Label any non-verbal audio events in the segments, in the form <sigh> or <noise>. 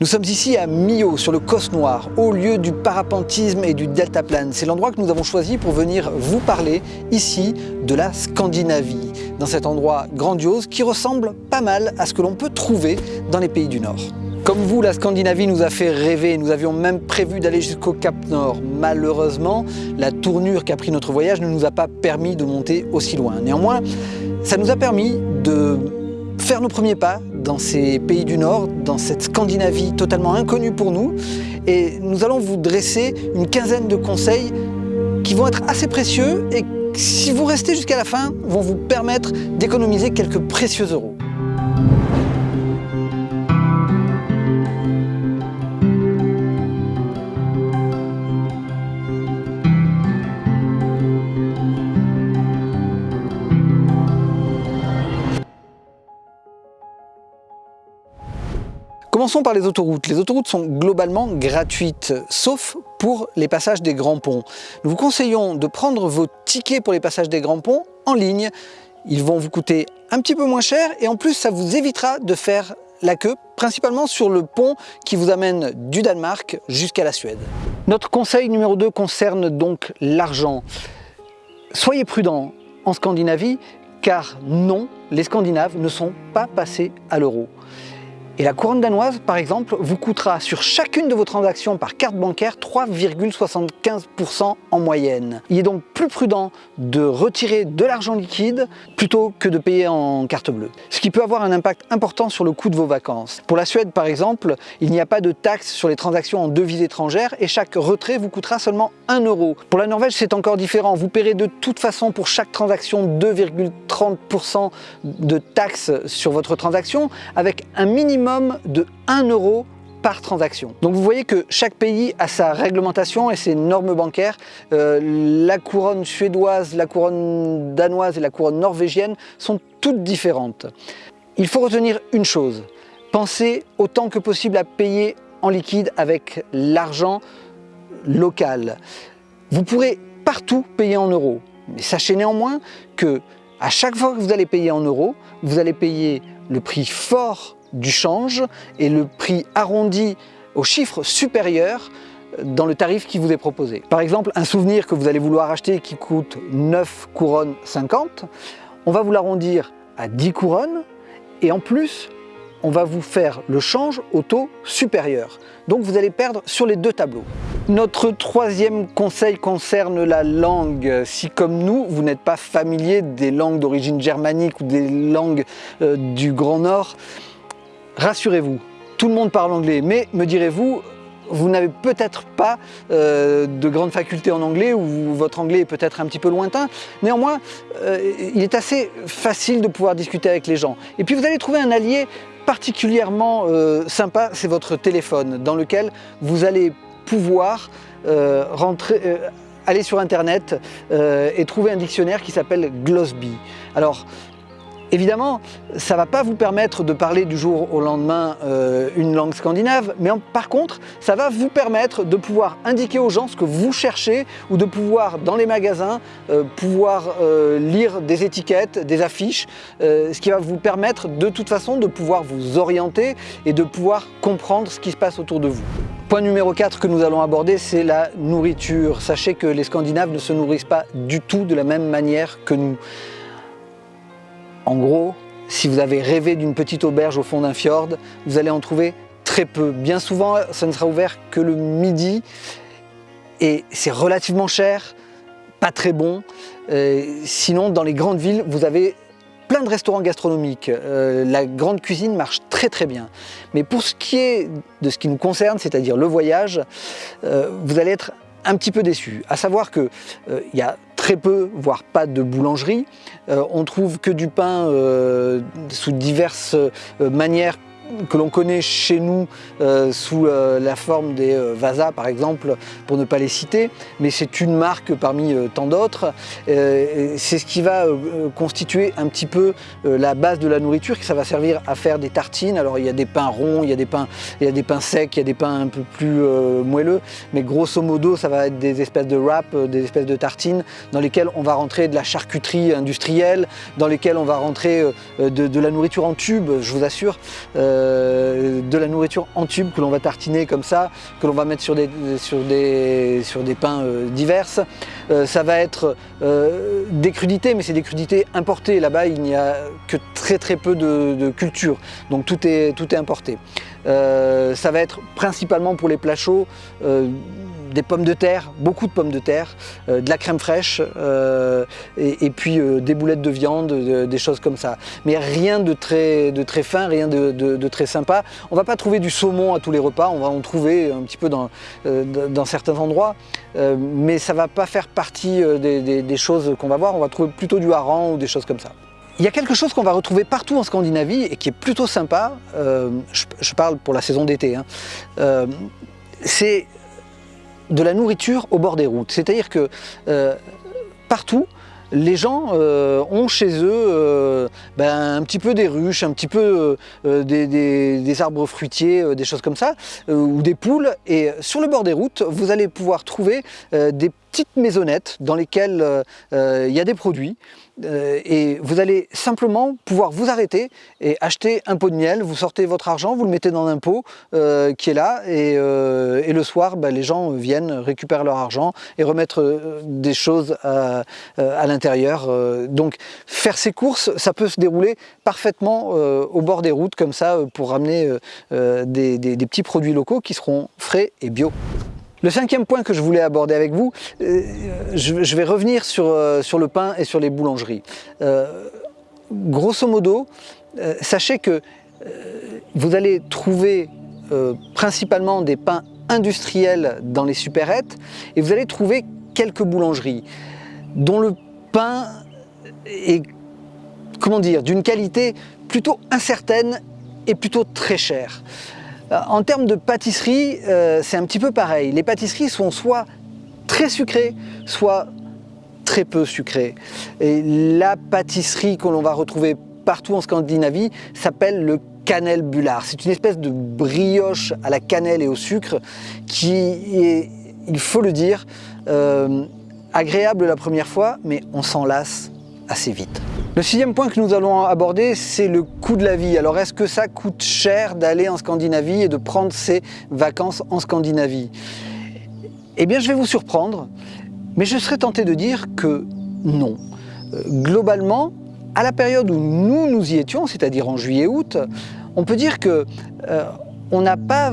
Nous sommes ici à Millau, sur le Cos Noir, au lieu du parapentisme et du deltaplane. C'est l'endroit que nous avons choisi pour venir vous parler ici de la Scandinavie, dans cet endroit grandiose qui ressemble pas mal à ce que l'on peut trouver dans les pays du Nord. Comme vous, la Scandinavie nous a fait rêver. Nous avions même prévu d'aller jusqu'au Cap Nord. Malheureusement, la tournure qu'a pris notre voyage ne nous a pas permis de monter aussi loin. Néanmoins, ça nous a permis de faire nos premiers pas dans ces pays du Nord, dans cette Scandinavie totalement inconnue pour nous. Et nous allons vous dresser une quinzaine de conseils qui vont être assez précieux et si vous restez jusqu'à la fin, vont vous permettre d'économiser quelques précieux euros. Commençons par les autoroutes. Les autoroutes sont globalement gratuites, sauf pour les passages des grands ponts. Nous vous conseillons de prendre vos tickets pour les passages des grands ponts en ligne. Ils vont vous coûter un petit peu moins cher et en plus ça vous évitera de faire la queue, principalement sur le pont qui vous amène du Danemark jusqu'à la Suède. Notre conseil numéro 2 concerne donc l'argent. Soyez prudents en Scandinavie, car non, les Scandinaves ne sont pas passés à l'euro. Et la couronne danoise, par exemple, vous coûtera sur chacune de vos transactions par carte bancaire 3,75% en moyenne. Il est donc plus prudent de retirer de l'argent liquide plutôt que de payer en carte bleue. Ce qui peut avoir un impact important sur le coût de vos vacances. Pour la Suède, par exemple, il n'y a pas de taxe sur les transactions en devises étrangères et chaque retrait vous coûtera seulement 1 euro. Pour la Norvège, c'est encore différent. Vous paierez de toute façon pour chaque transaction 2,30% de taxes sur votre transaction avec un minimum de 1 euro par transaction. Donc vous voyez que chaque pays a sa réglementation et ses normes bancaires. Euh, la couronne suédoise, la couronne danoise et la couronne norvégienne sont toutes différentes. Il faut retenir une chose, pensez autant que possible à payer en liquide avec l'argent local. Vous pourrez partout payer en euros, mais sachez néanmoins que à chaque fois que vous allez payer en euros, vous allez payer le prix fort du change et le prix arrondi au chiffre supérieur dans le tarif qui vous est proposé. Par exemple, un souvenir que vous allez vouloir acheter qui coûte 9 couronnes 50, on va vous l'arrondir à 10 couronnes et en plus, on va vous faire le change au taux supérieur. Donc vous allez perdre sur les deux tableaux. Notre troisième conseil concerne la langue. Si comme nous, vous n'êtes pas familier des langues d'origine germanique ou des langues euh, du Grand Nord, rassurez-vous, tout le monde parle anglais, mais me direz-vous, vous n'avez peut-être pas euh, de grandes facultés en anglais ou votre anglais est peut-être un petit peu lointain. Néanmoins, euh, il est assez facile de pouvoir discuter avec les gens. Et puis vous allez trouver un allié particulièrement euh, sympa, c'est votre téléphone, dans lequel vous allez pouvoir rentrer, aller sur internet et trouver un dictionnaire qui s'appelle Glossby. Alors, Évidemment, ça ne va pas vous permettre de parler du jour au lendemain euh, une langue scandinave, mais par contre, ça va vous permettre de pouvoir indiquer aux gens ce que vous cherchez ou de pouvoir, dans les magasins, euh, pouvoir euh, lire des étiquettes, des affiches, ce qui va vous permettre de toute façon de pouvoir vous orienter et de pouvoir comprendre ce qui se passe autour de vous. Point numéro 4 que nous allons aborder, c'est la nourriture. Sachez que les Scandinaves ne se nourrissent pas du tout de la même manière que nous. En gros, si vous avez rêvé d'une petite auberge au fond d'un fjord, vous allez en trouver très peu. Bien souvent, ça ne sera ouvert que le midi et c'est relativement cher, pas très bon. Euh, sinon, dans les grandes villes, vous avez plein de restaurants gastronomiques. Euh, la grande cuisine marche très très bien. Mais pour ce qui est de ce qui nous concerne, c'est-à-dire le voyage, euh, vous allez être un petit peu déçu. À savoir qu'il y a très peu, voire pas de boulangerie. Euh, on trouve que du pain euh, sous diverses euh, manières que l'on connaît chez nous euh, sous euh, la forme des euh, Vasa par exemple, pour ne pas les citer, mais c'est une marque parmi tant d'autres. c'est ce qui va constituer un petit peu la base de la nourriture, que ça va servir à faire des tartines. Alors il y a des pains ronds, il y a des pains, il y a des pains secs, il y a des pains un peu plus moelleux, mais grosso modo ça va être des espèces de wraps, des espèces de tartines dans lesquelles on va rentrer de la charcuterie industrielle, dans lesquelles on va rentrer de la nourriture en tube, je vous assure. De la nourriture en tube que l'on va tartiner comme ça, que l'on va mettre sur des, sur des, sur des pains diverses. ça va être des crudités, mais c'est des crudités importées. Là-bas, il n'y a que très très peu de, culture, donc tout est, tout est importé. ça va être principalement pour les plats chauds, des pommes de terre, beaucoup de pommes de terre, euh, de la crème fraîche euh, et, puis euh, des boulettes de viande, des choses comme ça. Mais rien de très, fin, rien de, très sympa. On va pas trouver du saumon à tous les repas, on va en trouver un petit peu dans, certains endroits, mais ça va pas faire partie des, choses qu'on va voir, on va trouver plutôt du hareng ou des choses comme ça. Il y a quelque chose qu'on va retrouver partout en Scandinavie et qui est plutôt sympa, je, parle pour la saison d'été, hein. c'est de la nourriture au bord des routes. C'est-à-dire que euh, partout, les gens euh, ont chez eux euh, ben, un petit peu des ruches, un petit peu des, arbres fruitiers, des choses comme ça, ou des poules. Et sur le bord des routes, vous allez pouvoir trouver des petites maisonnettes dans lesquelles il y a des produits. Euh, et vous allez simplement pouvoir vous arrêter et acheter un pot de miel, vous sortez votre argent, vous le mettez dans un pot euh, qui est là et, euh, le soir bah, les gens viennent, récupèrent leur argent et remettre des choses à, l'intérieur. Donc faire ces courses, ça peut se dérouler parfaitement au bord des routes comme ça pour ramener des petits produits locaux qui seront frais et bio. Le cinquième point que je voulais aborder avec vous, euh, je, vais revenir sur, euh, sur, le pain et sur les boulangeries. Euh, grosso modo, sachez que vous allez trouver principalement des pains industriels dans les supérettes et vous allez trouver quelques boulangeries dont le pain est comment dire, d'une qualité plutôt incertaine et plutôt très chère. Euh, en termes de pâtisserie, euh, c'est un petit peu pareil. Les pâtisseries sont soit très sucrées, soit très peu sucrées. Et la pâtisserie que l'on va retrouver partout en Scandinavie s'appelle le bullard. C'est une espèce de brioche à la cannelle et au sucre qui est, il faut le dire, euh, agréable la première fois, mais on s'en lasse assez vite. Le sixième point que nous allons aborder, c'est le coût de la vie. Alors est-ce que ça coûte cher d'aller en Scandinavie et de prendre ses vacances en Scandinavie? Eh bien je vais vous surprendre, mais je serais tenté de dire que non. Euh, globalement, à la période où nous nous y étions, c'est-à-dire en juillet-août, on peut dire que euh, on n'a pas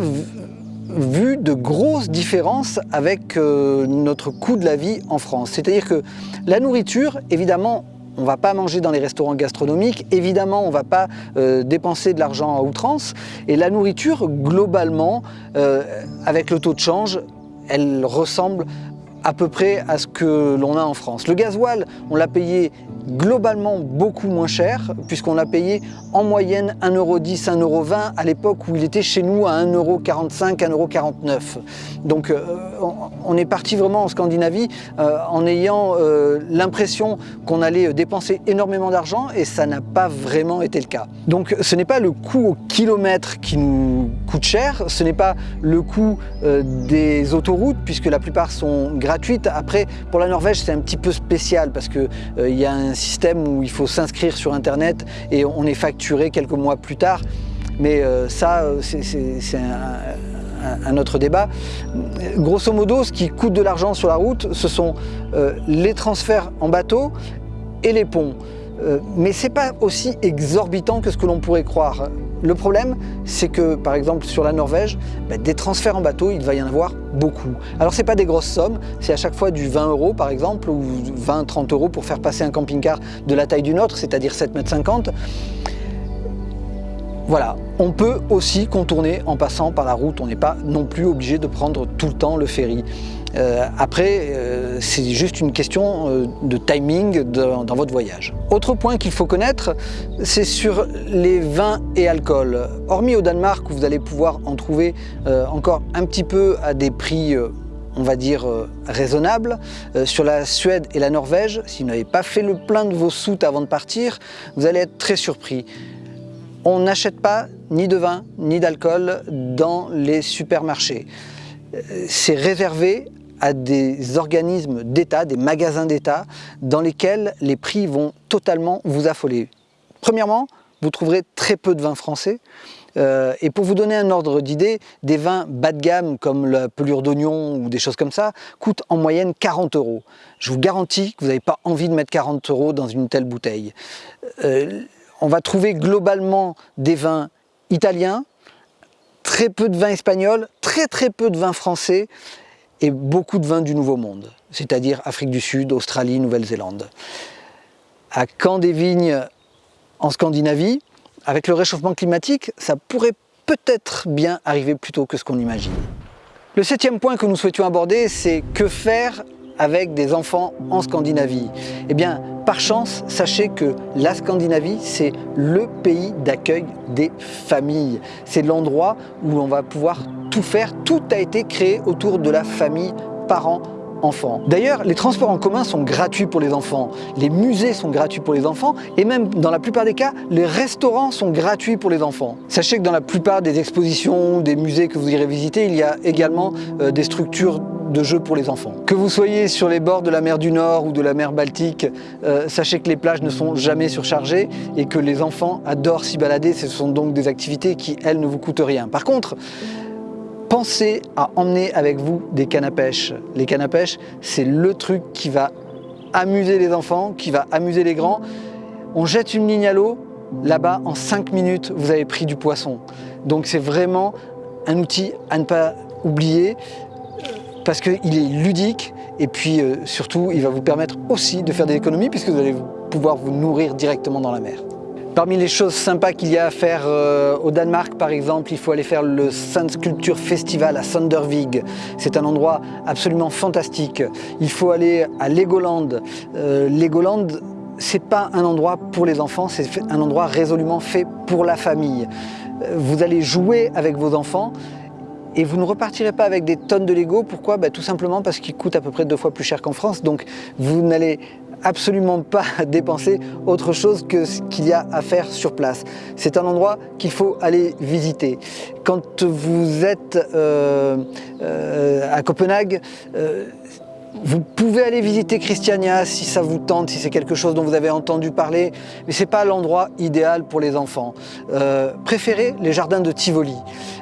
vu de grosses différences avec euh, notre coût de la vie en France. C'est-à-dire que la nourriture, évidemment, on ne va pas manger dans les restaurants gastronomiques, évidemment on ne va pas euh, dépenser de l'argent à outrance et la nourriture globalement euh, avec le taux de change elle ressemble à peu près à ce que l'on a en France. Le gasoil, on l'a payé globalement beaucoup moins cher, puisqu'on l'a payé en moyenne 1,10€, 1,20€ à l'époque où il était chez nous à 1,45€, 1,49€. Donc euh, on est parti vraiment en Scandinavie euh, en ayant euh, l'impression qu'on allait dépenser énormément d'argent et ça n'a pas vraiment été le cas. Donc ce n'est pas le coût au kilomètre qui nous coûte cher, ce n'est pas le coût des autoroutes, puisque la plupart sont gratuites après, pour la Norvège, c'est un petit peu spécial parce qu'il euh, y a un système où il faut s'inscrire sur Internet et on est facturé quelques mois plus tard. Mais euh, ça, euh, c'est un, autre débat. Grosso modo, ce qui coûte de l'argent sur la route, ce sont les transferts en bateau et les ponts. Euh, mais ce n'est pas aussi exorbitant que ce que l'on pourrait croire. Le problème, c'est que, par exemple, sur la Norvège, bah, des transferts en bateau, il va y en avoir beaucoup. Alors, ce n'est pas des grosses sommes, c'est à chaque fois du 20 euros, par exemple, ou 20-30 euros pour faire passer un camping-car de la taille du nôtre, c'est-à-dire 7,50 m. Voilà, on peut aussi contourner en passant par la route, on n'est pas non plus obligé de prendre tout le temps le ferry. Euh, après, euh, c'est juste une question euh, de timing dans votre voyage. Autre point qu'il faut connaître, c'est sur les vins et alcools. Hormis au Danemark, où vous allez pouvoir en trouver encore un petit peu à des prix on va dire raisonnables. sur la Suède et la Norvège, si vous n'avez pas fait le plein de vos soutes avant de partir, vous allez être très surpris. On n'achète pas ni de vin ni d'alcool dans les supermarchés. C'est réservé à des organismes d'État, des magasins d'État, dans lesquels les prix vont totalement vous affoler. Premièrement, vous trouverez très peu de vins français. Euh, et pour vous donner un ordre d'idée, des vins bas de gamme comme la pelure d'oignon ou des choses comme ça coûtent en moyenne 40 euros. Je vous garantis que vous n'avez pas envie de mettre 40 euros dans une telle bouteille. Euh, on va trouver globalement des vins italiens, très peu de vins espagnols, très très peu de vins français et beaucoup de vins du Nouveau Monde, c'est-à-dire Afrique du Sud, Australie, Nouvelle-Zélande. À Camp des Vignes, en Scandinavie, avec le réchauffement climatique, ça pourrait peut-être bien arriver plus tôt que ce qu'on imagine. Le septième point que nous souhaitions aborder, c'est que faire avec des enfants en Scandinavie? Eh bien, par chance, sachez que la Scandinavie, c'est le pays d'accueil des familles. C'est l'endroit où on va pouvoir tout faire. Tout a été créé autour de la famille, parents, enfants. D'ailleurs, les transports en commun sont gratuits pour les enfants, les musées sont gratuits pour les enfants et même dans la plupart des cas, les restaurants sont gratuits pour les enfants. Sachez que dans la plupart des expositions, des musées que vous irez visiter, il y a également euh, des structures de jeux pour les enfants. Que vous soyez sur les bords de la mer du Nord ou de la mer Baltique, euh, sachez que les plages ne sont jamais surchargées et que les enfants adorent s'y balader. Ce sont donc des activités qui, elles, ne vous coûtent rien. Par contre, pensez à emmener avec vous des cannes à pêche. Les cannes à pêche, c'est le truc qui va amuser les enfants, qui va amuser les grands. On jette une ligne à l'eau, là-bas, en 5 minutes, vous avez pris du poisson. Donc c'est vraiment un outil à ne pas oublier parce qu'il est ludique et puis euh, surtout il va vous permettre aussi de faire des économies puisque vous allez pouvoir vous nourrir directement dans la mer. Parmi les choses sympas qu'il y a à faire euh, au Danemark par exemple, il faut aller faire le Sculpture Festival à Sandervig. C'est un endroit absolument fantastique. Il faut aller à Legoland. Euh, Legoland, c'est pas un endroit pour les enfants, c'est un endroit résolument fait pour la famille. Vous allez jouer avec vos enfants, et vous ne repartirez pas avec des tonnes de Lego. Pourquoi? Bah, Tout simplement parce qu'ils coûtent à peu près deux fois plus cher qu'en France. Donc vous n'allez absolument pas <laughs> dépenser autre chose que ce qu'il y a à faire sur place. C'est un endroit qu'il faut aller visiter. Quand vous êtes euh, euh, à Copenhague, euh, vous pouvez aller visiter Christiania si ça vous tente, si c'est quelque chose dont vous avez entendu parler, mais ce n'est pas l'endroit idéal pour les enfants. Euh, préférez les jardins de Tivoli.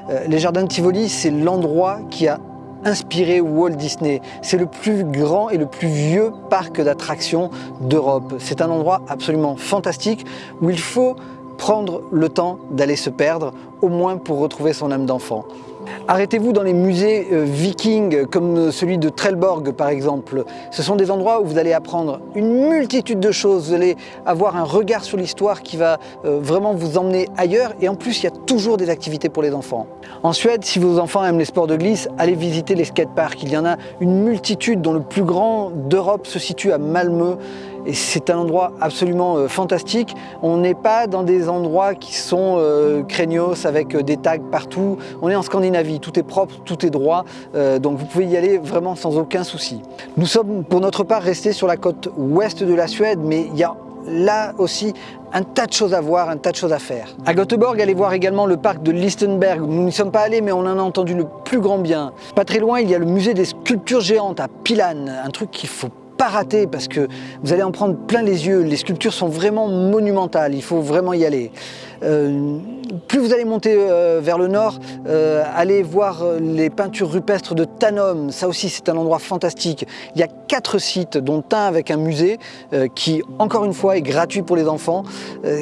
Euh, les jardins de Tivoli, c'est l'endroit qui a inspiré Walt Disney. C'est le plus grand et le plus vieux parc d'attractions d'Europe. C'est un endroit absolument fantastique où il faut prendre le temps d'aller se perdre, au moins pour retrouver son âme d'enfant. Arrêtez-vous dans les musées euh, vikings comme celui de Trelleborg par exemple. Ce sont des endroits où vous allez apprendre une multitude de choses, vous allez avoir un regard sur l'histoire qui va euh, vraiment vous emmener ailleurs et en plus il y a toujours des activités pour les enfants. En Suède, si vos enfants aiment les sports de glisse, allez visiter les skateparks. Il y en a une multitude dont le plus grand d'Europe se situe à Malmö c'est un endroit absolument euh, fantastique. On n'est pas dans des endroits qui sont euh, craignos avec euh, des tags partout. On est en Scandinavie, tout est propre, tout est droit, donc vous pouvez y aller vraiment sans aucun souci. Nous sommes pour notre part restés sur la côte ouest de la Suède, mais il y a là aussi un tas de choses à voir, un tas de choses à faire. À Göteborg, allez voir également le parc de Lichtenberg. Nous n'y sommes pas allés, mais on en a entendu le plus grand bien. Pas très loin, il y a le musée des sculptures géantes à Pilan, un truc qu'il faut pas rater parce que vous allez en prendre plein les yeux. Les sculptures sont vraiment monumentales, il faut vraiment y aller. Euh, plus vous allez monter euh, vers le nord, euh, allez voir les peintures rupestres de Tanom. Ça aussi, c'est un endroit fantastique. Il y a quatre sites, dont un avec un musée qui, encore une fois, est gratuit pour les enfants.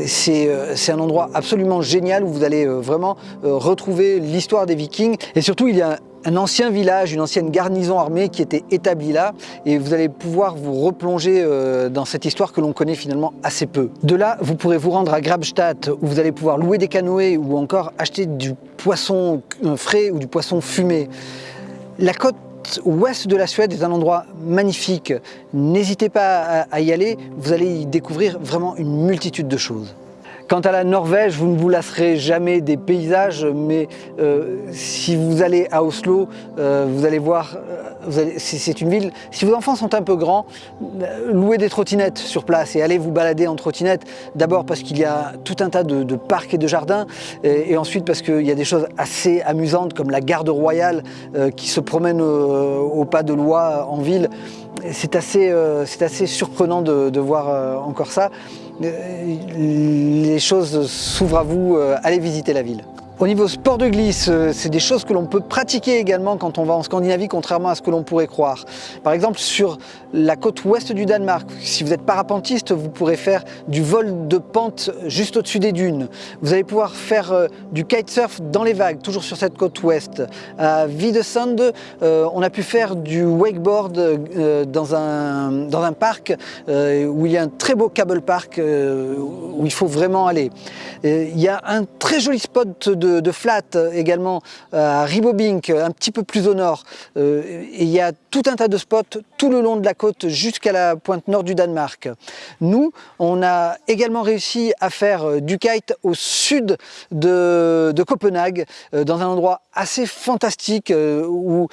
c'est un endroit absolument génial où vous allez vraiment retrouver l'histoire des Vikings. Et surtout, il y a un ancien village, une ancienne garnison armée qui était établie là et vous allez pouvoir vous replonger euh, dans cette histoire que l'on connaît finalement assez peu. De là, vous pourrez vous rendre à Grabstadt où vous allez pouvoir louer des canoës ou encore acheter du poisson euh, frais ou du poisson fumé. La côte ouest de la Suède est un endroit magnifique. N'hésitez pas à y aller, vous allez y découvrir vraiment une multitude de choses. Quant à la Norvège, vous ne vous lasserez jamais des paysages, mais euh, si vous allez à Oslo, euh, vous allez voir, euh, c'est une ville, si vos enfants sont un peu grands, louez des trottinettes sur place et allez vous balader en trottinette, d'abord parce qu'il y a tout un tas de, parcs et de jardins, et, ensuite parce qu'il y a des choses assez amusantes comme la garde royale qui se promène au pas de loi en ville. C'est assez, assez surprenant de, de voir encore ça. Euh, les choses s'ouvrent à vous, euh, allez visiter la ville. Au niveau sport de glisse, euh, c'est des choses que l'on peut pratiquer également quand on va en Scandinavie, contrairement à ce que l'on pourrait croire. Par exemple, sur la côte ouest du Danemark, si vous êtes parapentiste, vous pourrez faire du vol de pente juste au-dessus des dunes. Vous allez pouvoir faire euh, du kitesurf dans les vagues, toujours sur cette côte ouest. À Videsand, euh, on a pu faire du wakeboard dans, un, dans un parc où il y a un très beau cable park où il faut vraiment aller. Il y a un très joli spot de flat euh, également euh, à Ribobink, un petit peu plus au nord. Euh, et il y a tout un tas de spots tout le long de la côte jusqu'à la pointe nord du Danemark. Nous, on a également réussi à faire du kite au sud de, Copenhague, dans un endroit assez fantastique où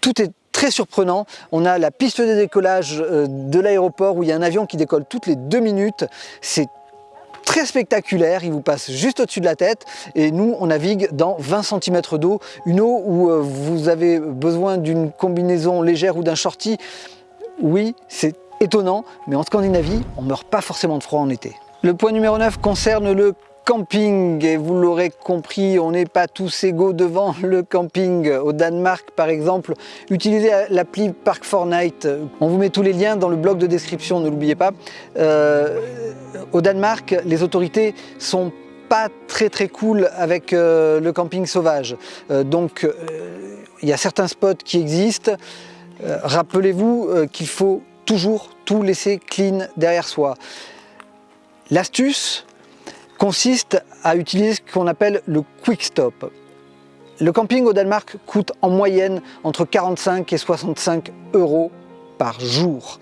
tout est très surprenant. On a la piste de décollage de l'aéroport où il y a un avion qui décolle toutes les deux minutes. C'est très spectaculaire, il vous passe juste au-dessus de la tête et nous on navigue dans 20 cm d'eau, une eau où euh, vous avez besoin d'une combinaison légère ou d'un shorty. Oui, c'est étonnant, mais en Scandinavie, on ne meurt pas forcément de froid en été. Le point numéro 9 concerne le camping et vous l'aurez compris on n'est pas tous égaux devant le camping. Au Danemark par exemple utilisez l'appli Park Night on vous met tous les liens dans le blog de description ne l'oubliez pas. Euh, au Danemark les autorités sont pas très très cool avec euh, le camping sauvage. Euh, donc il y a certains spots qui existent rappelez-vous qu'il faut toujours tout laisser clean derrière soi l'astuce consiste à utiliser ce qu'on appelle le quick stop. Le camping au Danemark coûte en moyenne entre 45 et 65 euros par jour.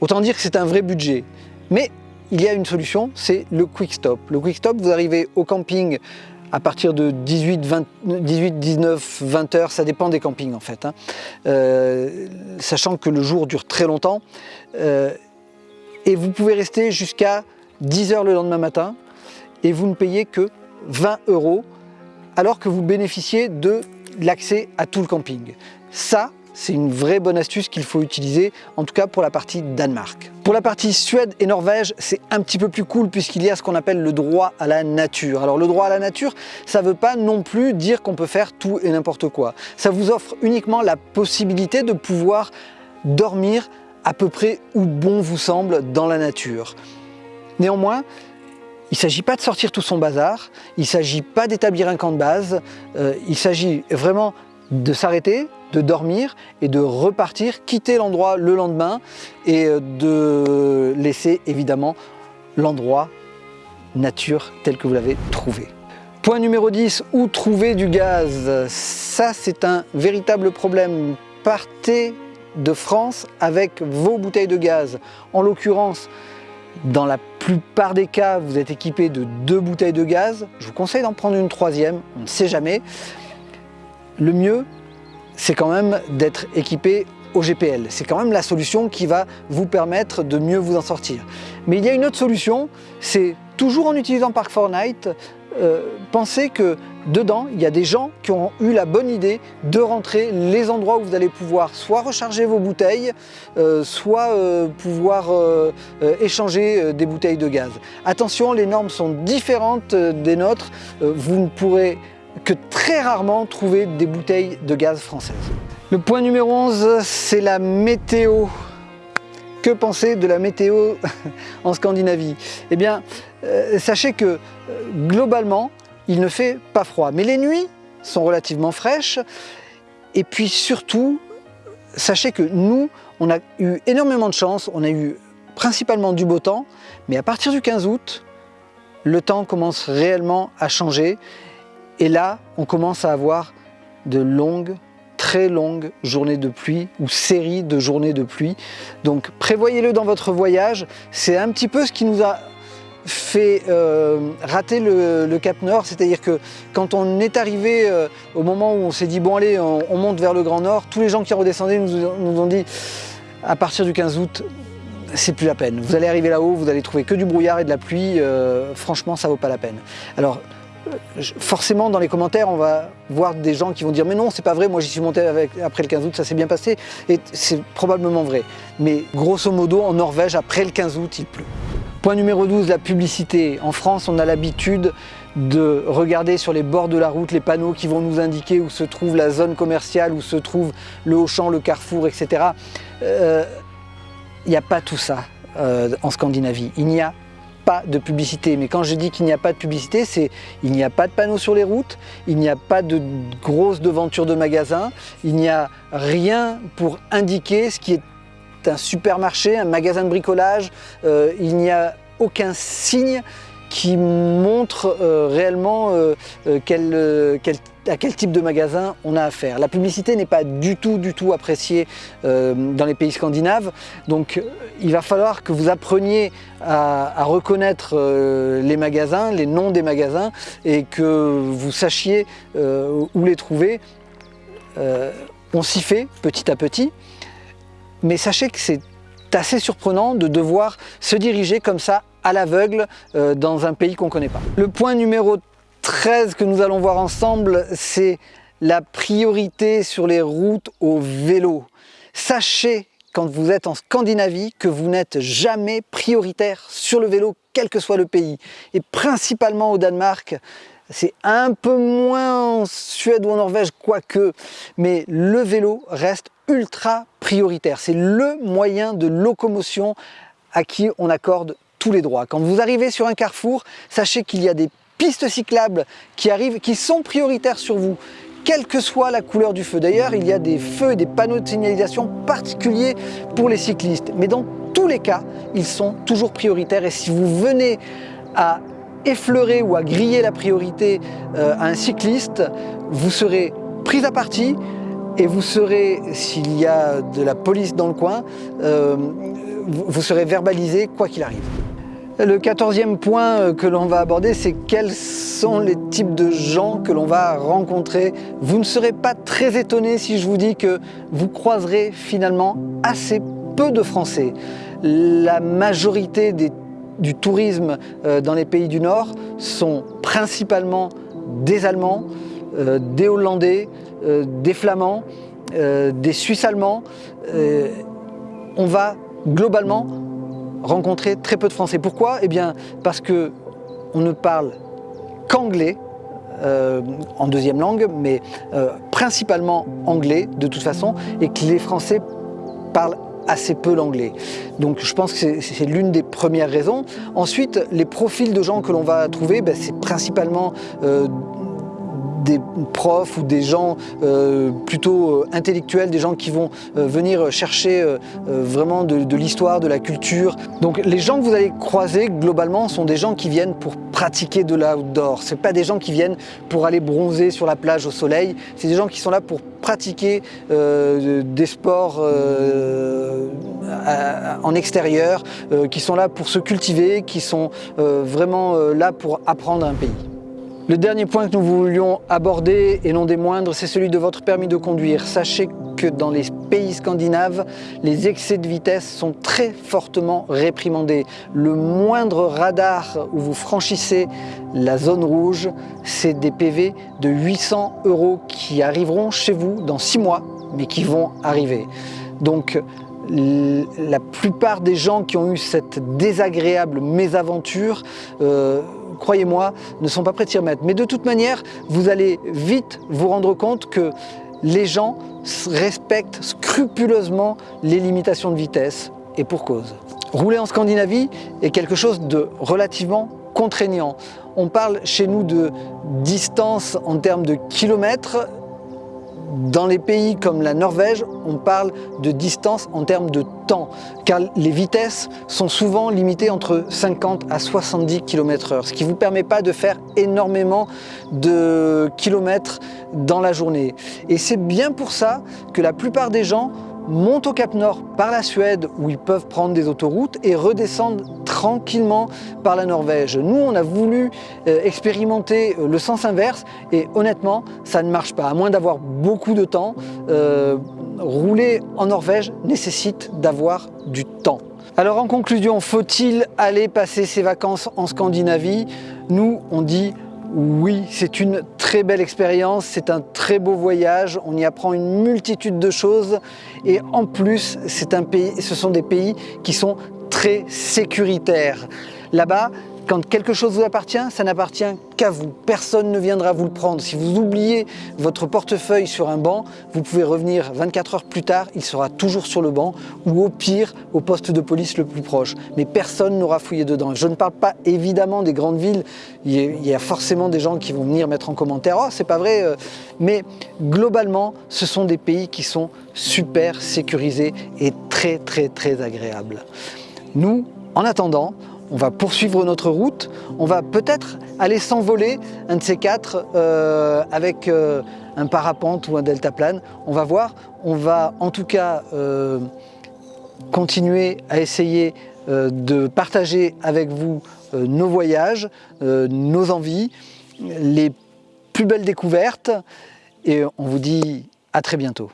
Autant dire que c'est un vrai budget. Mais il y a une solution, c'est le quick stop. Le quick stop, vous arrivez au camping à partir de 18, 19, 20 heures, ça dépend des campings en fait. Hein. Euh, sachant que le jour dure très longtemps. Euh, et vous pouvez rester jusqu'à 10 heures le lendemain matin et vous ne payez que 20 euros alors que vous bénéficiez de l'accès à tout le camping. Ça, c'est une vraie bonne astuce qu'il faut utiliser, en tout cas pour la partie Danemark. Pour la partie Suède et Norvège, c'est un petit peu plus cool puisqu'il y a ce qu'on appelle le droit à la nature. Alors le droit à la nature, ça ne veut pas non plus dire qu'on peut faire tout et n'importe quoi. Ça vous offre uniquement la possibilité de pouvoir dormir à peu près où bon vous semble dans la nature. Néanmoins, il ne s'agit pas de sortir tout son bazar, il ne s'agit pas d'établir un camp de base, euh, il s'agit vraiment de s'arrêter, de dormir et de repartir, quitter l'endroit le lendemain et euh, de laisser évidemment l'endroit nature tel que vous l'avez trouvé. Point numéro 10, où trouver du gaz? Ça c'est un véritable problème. Partez de France avec vos bouteilles de gaz. En l'occurrence, dans la plupart des cas, vous êtes équipé de deux bouteilles de gaz. Je vous conseille d'en prendre une troisième, on ne sait jamais. Le mieux, c'est quand même d'être équipé au GPL. C'est quand même la solution qui va vous permettre de mieux vous en sortir. Mais il y a une autre solution, c'est toujours en utilisant Park4Night, euh, pensez que dedans, il y a des gens qui ont eu la bonne idée de rentrer les endroits où vous allez pouvoir soit recharger vos bouteilles, euh, soit euh, pouvoir échanger des bouteilles de gaz. Attention, les normes sont différentes des nôtres. vous ne pourrez que très rarement trouver des bouteilles de gaz françaises. Le point numéro 11, c'est la météo. Que penser de la météo <laughs> en Scandinavie? Eh bien, euh, sachez que euh, globalement, il ne fait pas froid. Mais les nuits sont relativement fraîches. Et puis surtout, sachez que nous, on a eu énormément de chance. On a eu principalement du beau temps. Mais à partir du 15 août, le temps commence réellement à changer. Et là, on commence à avoir de longues très longue journée de pluie ou série de journées de pluie. Donc prévoyez-le dans votre voyage. C'est un petit peu ce qui nous a fait euh, rater le, Cap Nord, c'est-à-dire que quand on est arrivé euh, au moment où on s'est dit bon allez on, monte vers le Grand Nord, tous les gens qui redescendaient nous, ont dit à partir du 15 août c'est plus la peine. Vous allez arriver là-haut, vous allez trouver que du brouillard et de la pluie, euh, franchement ça vaut pas la peine. Alors forcément dans les commentaires on va voir des gens qui vont dire mais non c'est pas vrai moi j'y suis monté après le 15 août ça s'est bien passé et c'est probablement vrai mais grosso modo en Norvège après le 15 août il pleut point numéro 12 la publicité en France on a l'habitude de regarder sur les bords de la route les panneaux qui vont nous indiquer où se trouve la zone commerciale, où se trouve le Auchan, le Carrefour, etc. Il n'y a pas tout ça en Scandinavie. Il n'y a pas de publicité. Mais quand je dis qu'il n'y a pas de publicité, c'est il n'y a pas de panneaux sur les routes, il n'y a pas de grosses devantures de magasins, il n'y a rien pour indiquer ce qui est un supermarché, un magasin de bricolage, euh, il n'y a aucun signe qui montre euh, réellement euh, quel, quel à quel type de magasin on a affaire. La publicité n'est pas du tout, du tout appréciée euh, dans les pays scandinaves, donc il va falloir que vous appreniez à, reconnaître euh, les magasins, les noms des magasins, et que vous sachiez euh, où les trouver. on s'y fait petit à petit, mais sachez que c'est assez surprenant de devoir se diriger comme ça à l'aveugle dans un pays qu'on ne connaît pas. Le point numéro 13 que nous allons voir ensemble, c'est la priorité sur les routes au vélo. Sachez quand vous êtes en Scandinavie que vous n'êtes jamais prioritaire sur le vélo, quel que soit le pays. Et principalement au Danemark, c'est un peu moins en Suède ou en Norvège, quoique, mais le vélo reste ultra prioritaire. C'est le moyen de locomotion à qui on accorde tous les droits. Quand vous arrivez sur un carrefour, sachez qu'il y a des pistes cyclables qui arrivent, qui sont prioritaires sur vous, quelle que soit la couleur du feu. D'ailleurs, il y a des feux et des panneaux de signalisation particuliers pour les cyclistes. Mais dans tous les cas, ils sont toujours prioritaires. Et si vous venez à effleurer ou à griller la priorité euh, à un cycliste, vous serez pris à partie et vous serez, s'il y a de la police dans le coin, euh, vous serez verbalisé quoi qu'il arrive. Le quatorzième point euh, que l'on va aborder, c'est quels sont les types de gens que l'on va rencontrer. Vous ne serez pas très étonné si je vous dis que vous croiserez finalement assez peu de Français. La majorité du tourisme euh, dans les pays du Nord sont principalement des Allemands, euh, des Hollandais, des Flamands, des Suisses allemands. On va globalement rencontrer très peu de Français. Pourquoi? Eh bien parce que on ne parle qu'anglais, euh, en deuxième langue, mais euh, principalement anglais de toute façon, et que les Français parlent assez peu l'anglais. Donc je pense que c'est l'une des premières raisons. Ensuite, les profils de gens que l'on va trouver, ben, c'est principalement euh, des profs ou des gens euh, plutôt euh, intellectuels, des gens qui vont euh, venir chercher vraiment de, l'histoire, de la culture. Donc les gens que vous allez croiser globalement sont des gens qui viennent pour pratiquer de l'outdoor. Ce pas des gens qui viennent pour aller bronzer sur la plage au soleil, c'est des gens qui sont là pour pratiquer des sports en extérieur, qui sont là pour se cultiver, qui sont vraiment là pour apprendre un pays. Le dernier point que nous voulions aborder, et non des moindres, c'est celui de votre permis de conduire. Sachez que dans les pays scandinaves, les excès de vitesse sont très fortement réprimandés. Le moindre radar où vous franchissez la zone rouge, c'est des PV de 800 euros qui arriveront chez vous dans 6 mois, mais qui vont arriver. Donc la plupart des gens qui ont eu cette désagréable mésaventure euh, croyez-moi, ne sont pas prêts de s'y remettre. Mais de toute manière, vous allez vite vous rendre compte que les gens respectent scrupuleusement les limitations de vitesse, et pour cause. Rouler en Scandinavie est quelque chose de relativement contraignant. On parle chez nous de distance en termes de kilomètres, dans les pays comme la Norvège, on parle de distance en termes de temps, car les vitesses sont souvent limitées entre 50 à 70 km h ce qui ne vous permet pas de faire énormément de kilomètres dans la journée. Et c'est bien pour ça que la plupart des gens montent au Cap Nord par la Suède où ils peuvent prendre des autoroutes et redescendent tranquillement par la Norvège. Nous, on a voulu euh, expérimenter euh, le sens inverse et honnêtement, ça ne marche pas. À moins d'avoir beaucoup de temps, euh, rouler en Norvège nécessite d'avoir du temps. Alors en conclusion, faut-il aller passer ses vacances en Scandinavie? Nous, on dit oui, c'est une très belle expérience, c'est un très beau voyage, on y apprend une multitude de choses et en plus, un pays, ce sont des pays qui sont très sécuritaires. Là-bas, Quand quelque chose vous appartient, ça n'appartient qu'à vous. Personne ne viendra vous le prendre. Si vous oubliez votre portefeuille sur un banc, vous pouvez revenir 24 heures plus tard, il sera toujours sur le banc ou au pire au poste de police le plus proche. Mais personne n'aura fouillé dedans. Je ne parle pas évidemment des grandes villes. Il y a forcément des gens qui vont venir mettre en commentaire « Oh, c'est pas vrai euh. Mais globalement, ce sont des pays qui sont super sécurisés et très très très agréables. Nous, en attendant, on va poursuivre notre route, on va peut-être aller s'envoler un de ces quatre euh, avec euh, un parapente ou un deltaplane, on va voir, on va en tout cas euh, continuer à essayer de partager avec vous nos voyages, nos envies, les plus belles découvertes. Et on vous dit à très bientôt.